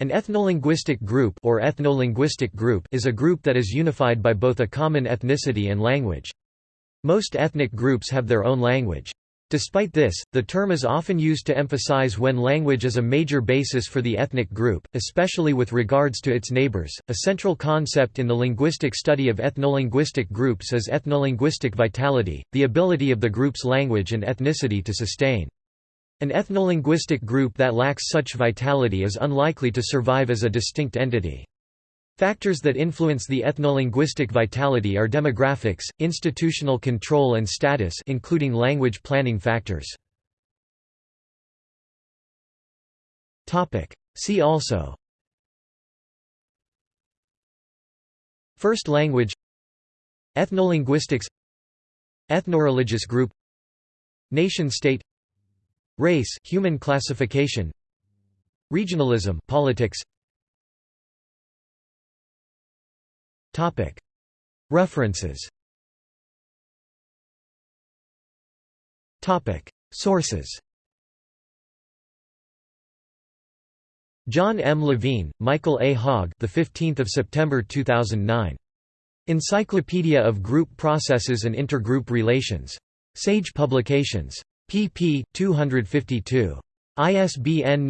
An ethnolinguistic group or ethnolinguistic group is a group that is unified by both a common ethnicity and language. Most ethnic groups have their own language. Despite this, the term is often used to emphasize when language is a major basis for the ethnic group, especially with regards to its neighbors. A central concept in the linguistic study of ethnolinguistic groups is ethnolinguistic vitality, the ability of the group's language and ethnicity to sustain. An ethnolinguistic group that lacks such vitality is unlikely to survive as a distinct entity. Factors that influence the ethnolinguistic vitality are demographics, institutional control and status including language planning factors. See also. First language. Ethnolinguistics. Ethnoreligious group. Nation-state Race human classification Regionalism politics Topic References Topic Sources John M. Levine, Michael A. Hogg, the 15th of September 2009. Encyclopedia of Group Processes and Intergroup Relations. Sage Publications pp. 252. ISBN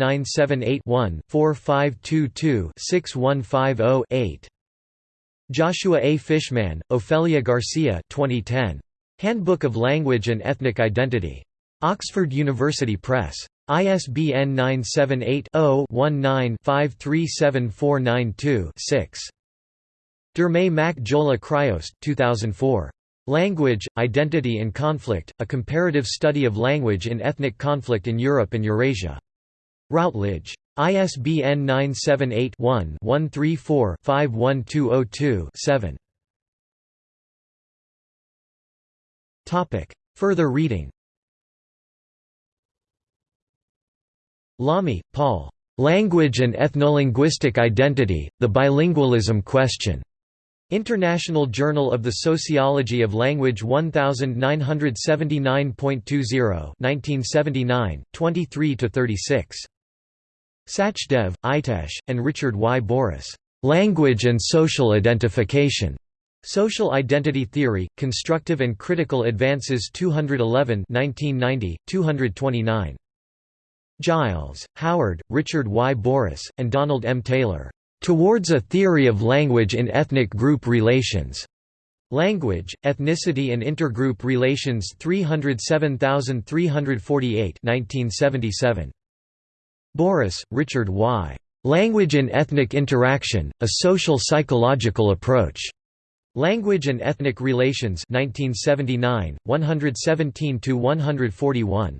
978-1-4522-6150-8. Joshua A. Fishman, Ofelia Garcia 2010. Handbook of Language and Ethnic Identity. Oxford University Press. ISBN 978-0-19-537492-6. Diarmait Mac Giolla Chríost 2004. Language, Identity and Conflict, A Comparative Study of Language in Ethnic Conflict in Europe and Eurasia. Routledge. ISBN 978-1-134-51202-7. Further reading Lamy, Paul. Language and Ethnolinguistic Identity, The Bilingualism Question. International Journal of the Sociology of Language 1979.20 1979, 23–36. Sachdev, Itesh, and Richard Y. Bourhis. "'Language and Social Identification' Social Identity Theory, Constructive and Critical Advances 211 1990, 229. Giles, Howard, Richard Y. Bourhis, and Donald M. Taylor. Towards a Theory of Language in Ethnic Group Relations. Language, Ethnicity and Intergroup Relations 307348 1977. Bourhis, Richard Y. Language and Ethnic Interaction, A Social Psychological Approach. Language and Ethnic Relations 1979, 117–141.